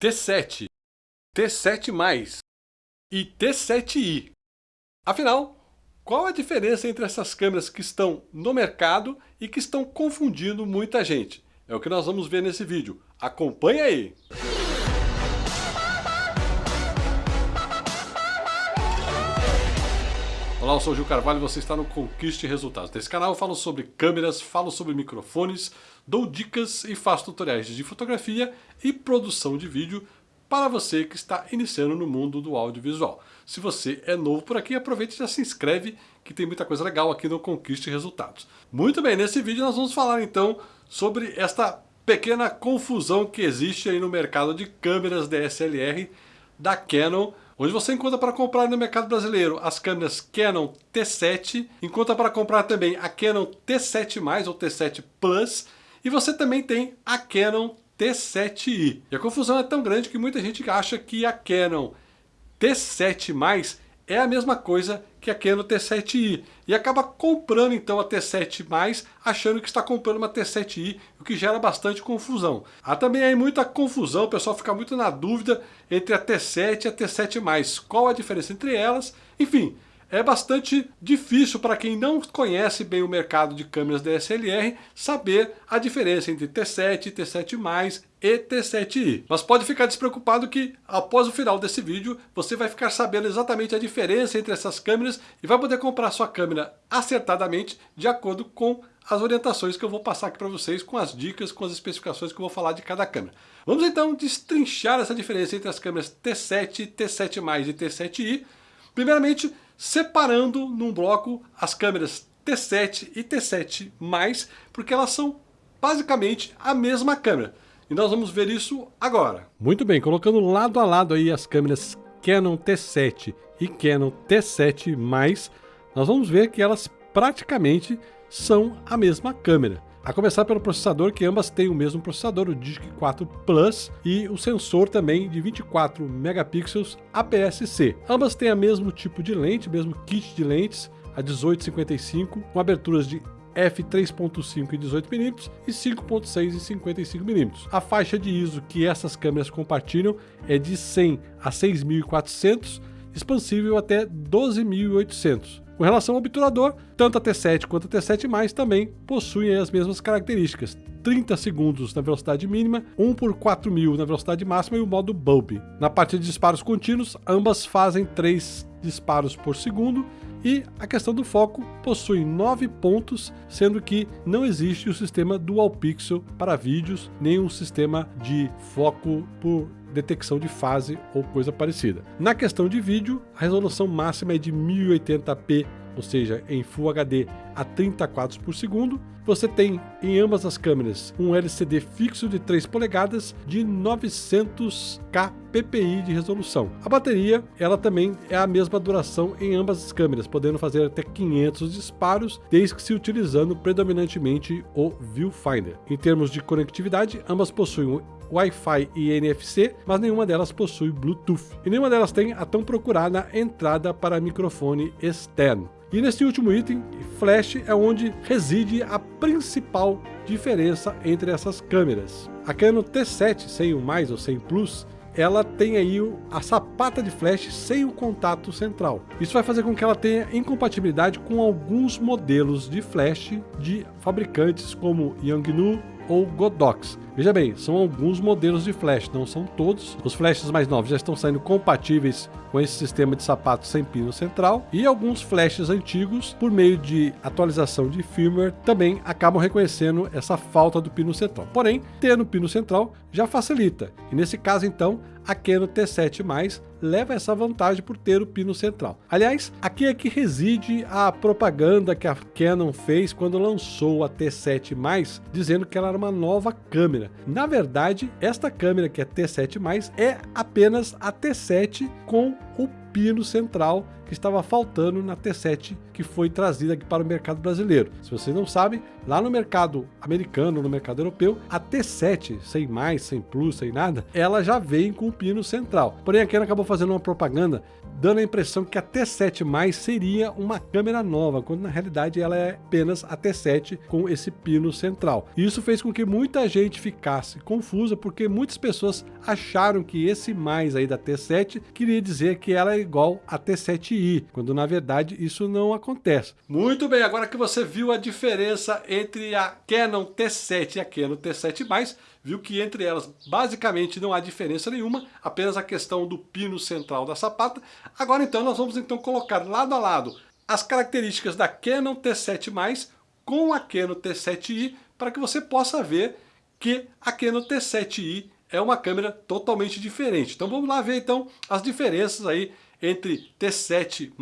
T7, T7+, e T7i. Afinal, qual a diferença entre essas câmeras que estão no mercado e que estão confundindo muita gente? É o que nós vamos ver nesse vídeo. Acompanhe aí! Olá, eu sou o Gil Carvalho e você está no Conquiste Resultados. Nesse canal eu falo sobre câmeras, falo sobre microfones, dou dicas e faço tutoriais de fotografia e produção de vídeo para você que está iniciando no mundo do audiovisual. Se você é novo por aqui, aproveite e já se inscreve que tem muita coisa legal aqui no Conquiste Resultados. Muito bem, nesse vídeo nós vamos falar então sobre esta pequena confusão que existe aí no mercado de câmeras DSLR da Canon onde você encontra para comprar no mercado brasileiro as câmeras Canon T7, encontra para comprar também a Canon T7+, ou T7 Plus, e você também tem a Canon T7i. E a confusão é tão grande que muita gente acha que a Canon T7+, é a mesma coisa que a Canon T7i e acaba comprando então a T7+, achando que está comprando uma T7i, o que gera bastante confusão. Há também aí muita confusão, o pessoal fica muito na dúvida entre a T7 e a T7+, qual a diferença entre elas, enfim, é bastante difícil para quem não conhece bem o mercado de câmeras DSLR saber a diferença entre T7, T7+, e T7i. Mas pode ficar despreocupado que após o final desse vídeo você vai ficar sabendo exatamente a diferença entre essas câmeras e vai poder comprar sua câmera acertadamente de acordo com as orientações que eu vou passar aqui para vocês, com as dicas, com as especificações que eu vou falar de cada câmera. Vamos então destrinchar essa diferença entre as câmeras T7, T7+, e T7i. Primeiramente, separando num bloco as câmeras T7 e T7+, porque elas são basicamente a mesma câmera. E nós vamos ver isso agora. Muito bem, colocando lado a lado aí as câmeras Canon T7 e Canon T7+, nós vamos ver que elas praticamente são a mesma câmera. A começar pelo processador, que ambas têm o mesmo processador, o Digic 4 Plus, e o sensor também de 24 megapixels APS-C. Ambas têm o mesmo tipo de lente, mesmo kit de lentes, a 1855, com aberturas de f3.5 em 18mm e 5.6 em 55mm. A faixa de ISO que essas câmeras compartilham é de 100 a 6400, expansível até 12800. Com relação ao obturador, tanto a T7 quanto a T7+, também possuem as mesmas características. 30 segundos na velocidade mínima, 1 por 4000 na velocidade máxima e o modo bulb. Na parte de disparos contínuos, ambas fazem 3 disparos por segundo e a questão do foco possui 9 pontos, sendo que não existe o sistema Dual Pixel para vídeos, nem um sistema de foco por detecção de fase ou coisa parecida. Na questão de vídeo, a resolução máxima é de 1080p, ou seja, em Full HD a 30 quadros por segundo. Você tem em ambas as câmeras um LCD fixo de 3 polegadas de 900k ppi de resolução. A bateria, ela também é a mesma duração em ambas as câmeras, podendo fazer até 500 disparos, desde que se utilizando predominantemente o Viewfinder. Em termos de conectividade, ambas possuem Wi-Fi e NFC, mas nenhuma delas possui Bluetooth. E nenhuma delas tem a tão procurada entrada para microfone externo. E nesse último item, flash é onde reside a principal diferença entre essas câmeras. A Canon T7 sem o mais ou sem plus ela tem aí a sapata de flash sem o contato central. Isso vai fazer com que ela tenha incompatibilidade com alguns modelos de flash de fabricantes como Yangnu, ou Godox. Veja bem, são alguns modelos de flash, não são todos. Os flashes mais novos já estão saindo compatíveis com esse sistema de sapato sem pino central e alguns flashes antigos, por meio de atualização de firmware, também acabam reconhecendo essa falta do pino central. Porém, ter o pino central já facilita. E nesse caso, então, a Canon T7+, leva essa vantagem por ter o pino central. Aliás, aqui é que reside a propaganda que a Canon fez quando lançou a T7+, dizendo que ela era uma nova câmera. Na verdade, esta câmera que é T7+, é apenas a T7 com o pino central que estava faltando na T7 que foi trazida aqui para o mercado brasileiro. Se vocês não sabem, lá no mercado americano, no mercado europeu, a T7, sem mais, sem plus, sem nada, ela já vem com o pino central. Porém, a Canon acabou fazendo uma propaganda dando a impressão que a T7 seria uma câmera nova, quando na realidade ela é apenas a T7 com esse pino central. Isso fez com que muita gente ficasse confusa, porque muitas pessoas acharam que esse mais aí da T7 queria dizer que ela é igual a T7i, quando na verdade isso não acontece. Muito bem, agora que você viu a diferença entre a Canon T7 e a Canon T7+, viu que entre elas basicamente não há diferença nenhuma, apenas a questão do pino central da sapata. Agora então nós vamos então colocar lado a lado as características da Canon T7+, com a Canon T7i, para que você possa ver que a Canon T7i é uma câmera totalmente diferente. Então vamos lá ver então as diferenças aí entre T7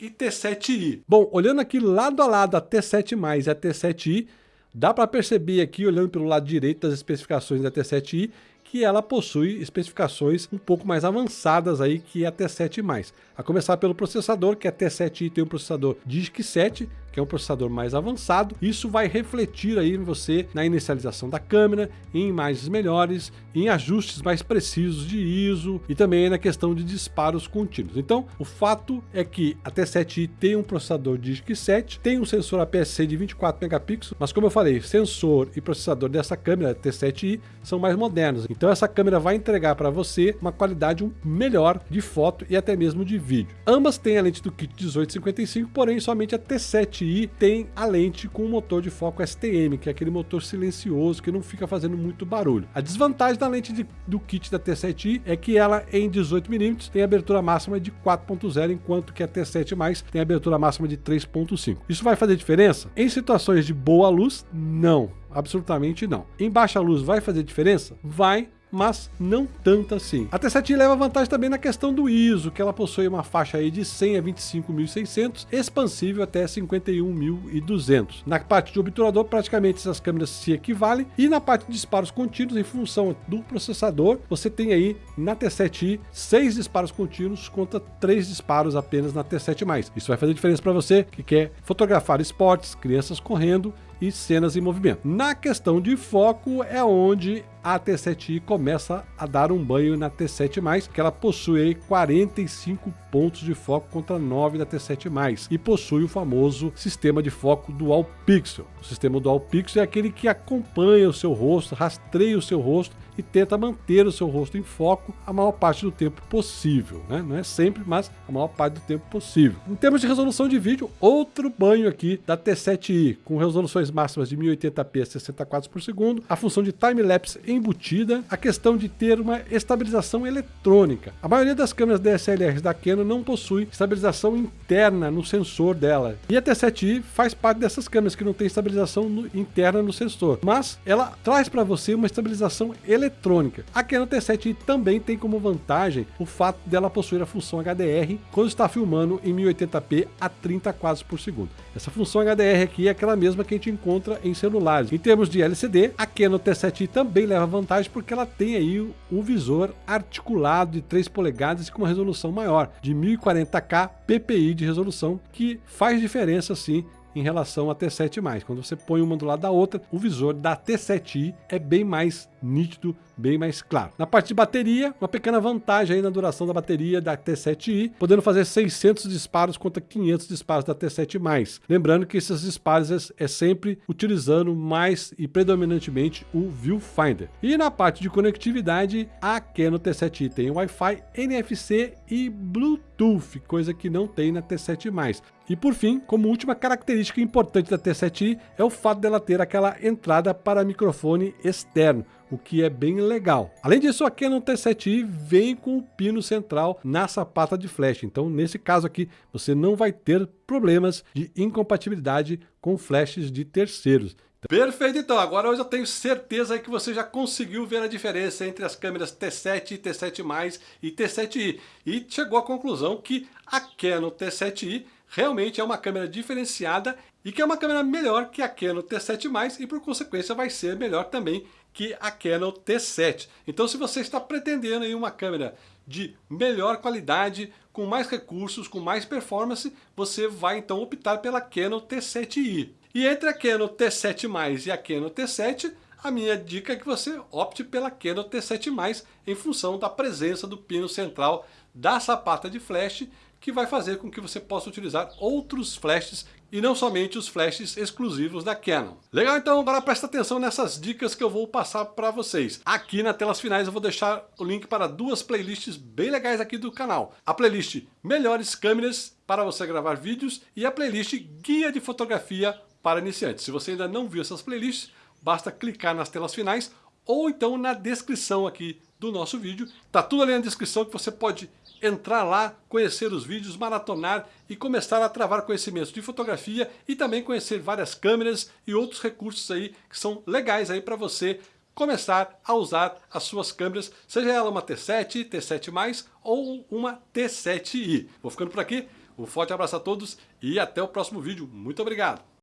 e T7i. Bom, olhando aqui lado a lado a T7 e a T7i, dá para perceber aqui, olhando pelo lado direito das especificações da T7i, que ela possui especificações um pouco mais avançadas aí que a T7+. A começar pelo processador, que a T7i tem um processador DISC 7, que é um processador mais avançado. Isso vai refletir aí em você na inicialização da câmera, em imagens melhores, em ajustes mais precisos de ISO e também na questão de disparos contínuos. Então, o fato é que a T7i tem um processador DISC 7, tem um sensor APS-C de 24 megapixels, mas como eu falei, sensor e processador dessa câmera T7i são mais modernos. Então essa câmera vai entregar para você uma qualidade melhor de foto e até mesmo de vídeo. Ambas têm a lente do kit 1855, porém somente a T7 Tem a lente com o motor de foco STM, que é aquele motor silencioso que não fica fazendo muito barulho. A desvantagem da lente de, do kit da T7i é que ela em 18mm tem abertura máxima de 4.0, enquanto que a T7+, tem abertura máxima de 3.5. Isso vai fazer diferença? Em situações de boa luz, não. Absolutamente não. Em baixa luz vai fazer diferença? Vai, mas não tanto assim. A T7 leva vantagem também na questão do ISO, que ela possui uma faixa aí de 100 a 25.600, expansível até 51.200. Na parte de obturador, praticamente essas câmeras se equivalem, e na parte de disparos contínuos, em função do processador, você tem aí na T7i 6 disparos contínuos contra 3 disparos apenas na T7+. Isso vai fazer diferença para você que quer fotografar esportes, crianças correndo e cenas em movimento. Na questão de foco é onde a T7i começa a dar um banho na T7+, que ela possui 45 pontos de foco contra 9 da T7+, e possui o famoso sistema de foco Dual Pixel. O sistema Dual Pixel é aquele que acompanha o seu rosto, rastreia o seu rosto e tenta manter o seu rosto em foco a maior parte do tempo possível. Né? Não é sempre, mas a maior parte do tempo possível. Em termos de resolução de vídeo, outro banho aqui da T7i, com resoluções máximas de 1080p a 60 quadros por segundo, a função de time-lapse embutida, a questão de ter uma estabilização eletrônica. A maioria das câmeras DSLRs da Canon não possui estabilização interna no sensor dela. E a T7i faz parte dessas câmeras que não tem estabilização no, interna no sensor, mas ela traz para você uma estabilização eletrônica eletrônica. A Canon T7i também tem como vantagem o fato dela possuir a função HDR quando está filmando em 1080p a 30 quadros por segundo. Essa função HDR aqui é aquela mesma que a gente encontra em celulares. Em termos de LCD, a Canon T7i também leva vantagem porque ela tem aí um visor articulado de 3 polegadas com uma resolução maior, de 1040k ppi de resolução, que faz diferença sim em relação à T7+. Quando você põe uma do lado da outra, o visor da T7i é bem mais nítido, bem mais claro. Na parte de bateria, uma pequena vantagem aí na duração da bateria da T7i, podendo fazer 600 disparos contra 500 disparos da T7+. Lembrando que esses disparos é, é sempre utilizando mais e predominantemente o viewfinder. E na parte de conectividade, a Canon T7i tem Wi-Fi, NFC e Bluetooth, coisa que não tem na T7+. E por fim, como última característica importante da T7i é o fato dela ter aquela entrada para microfone externo, o que é bem legal. Além disso, a Canon T7i vem com o pino central na sapata de flash, então nesse caso aqui você não vai ter problemas de incompatibilidade com flashes de terceiros. Perfeito, então. Agora eu já tenho certeza que você já conseguiu ver a diferença entre as câmeras T7, T7+, e T7i. E chegou à conclusão que a Canon T7i realmente é uma câmera diferenciada e que é uma câmera melhor que a Canon T7+, e por consequência vai ser melhor também que a Canon T7. Então se você está pretendendo aí uma câmera de melhor qualidade, com mais recursos, com mais performance, você vai então optar pela Canon T7i. E entre a Canon T7+, e a Canon T7, a minha dica é que você opte pela Canon T7+, em função da presença do pino central da sapata de flash, que vai fazer com que você possa utilizar outros flashes e não somente os flashes exclusivos da Canon. Legal? Então agora presta atenção nessas dicas que eu vou passar para vocês. Aqui nas telas finais eu vou deixar o link para duas playlists bem legais aqui do canal. A playlist Melhores Câmeras para você gravar vídeos e a playlist Guia de Fotografia para Iniciantes. Se você ainda não viu essas playlists, basta clicar nas telas finais ou então na descrição aqui do nosso vídeo. Tá tudo ali na descrição que você pode entrar lá, conhecer os vídeos, maratonar e começar a travar conhecimentos de fotografia e também conhecer várias câmeras e outros recursos aí que são legais aí para você começar a usar as suas câmeras, seja ela uma T7, T7+, ou uma T7i. Vou ficando por aqui, um forte abraço a todos e até o próximo vídeo. Muito obrigado!